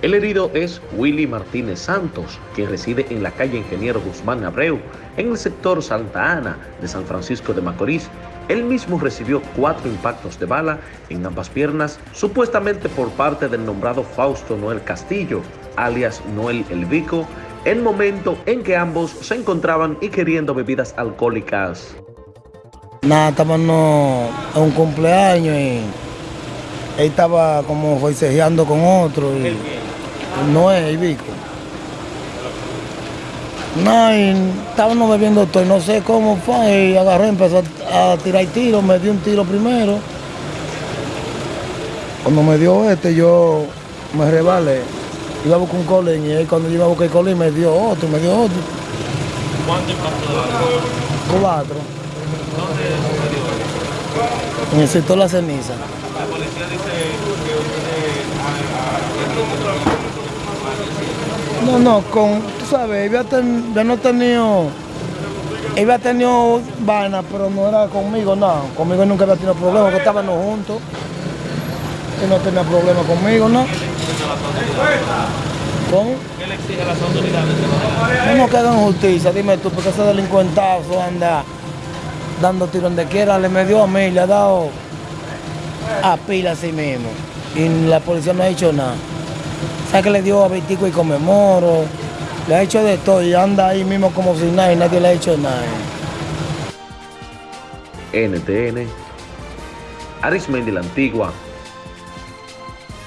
El herido es Willy Martínez Santos, que reside en la calle Ingeniero Guzmán Abreu, en el sector Santa Ana de San Francisco de Macorís. Él mismo recibió cuatro impactos de bala en ambas piernas, supuestamente por parte del nombrado Fausto Noel Castillo, alias Noel El Vico, el momento en que ambos se encontraban queriendo bebidas alcohólicas. Nada, estábamos a un cumpleaños y él estaba como forcejeando con otro. Y no es el Vico. No, y estábamos bebiendo todo, y no sé cómo fue, y agarró y empezó a tirar tiros, me dio un tiro primero. Cuando me dio este, yo me rebalé, iba a buscar un colín, y él cuando yo iba a buscar el colín me dio otro, me dio otro. ¿Cuánto de? Cuatro, ¿Dónde sucedió en el sector La Ceniza. La policía dice que usted ah, ah, No, no, con, tú sabes, yo ten, yo no tenido, él había tenido vaina, pero no era conmigo, no. Conmigo nunca había tenido problemas, que estábamos juntos. Él no tenía problema conmigo, ¿no? ¿Cómo? ¿Qué le exige a las autoridades? No nos que hagan justicia, dime tú, porque ese delincuentazo anda dando tiros donde quiera, le me dio a mí, le ha dado a pila a sí mismo. Y la policía no ha hecho nada. ¿Sabes que le dio a Vitico y conmemoro? Le ha hecho de todo y anda ahí mismo como si nadie le ha hecho nada. NTN, Arismendi la Antigua,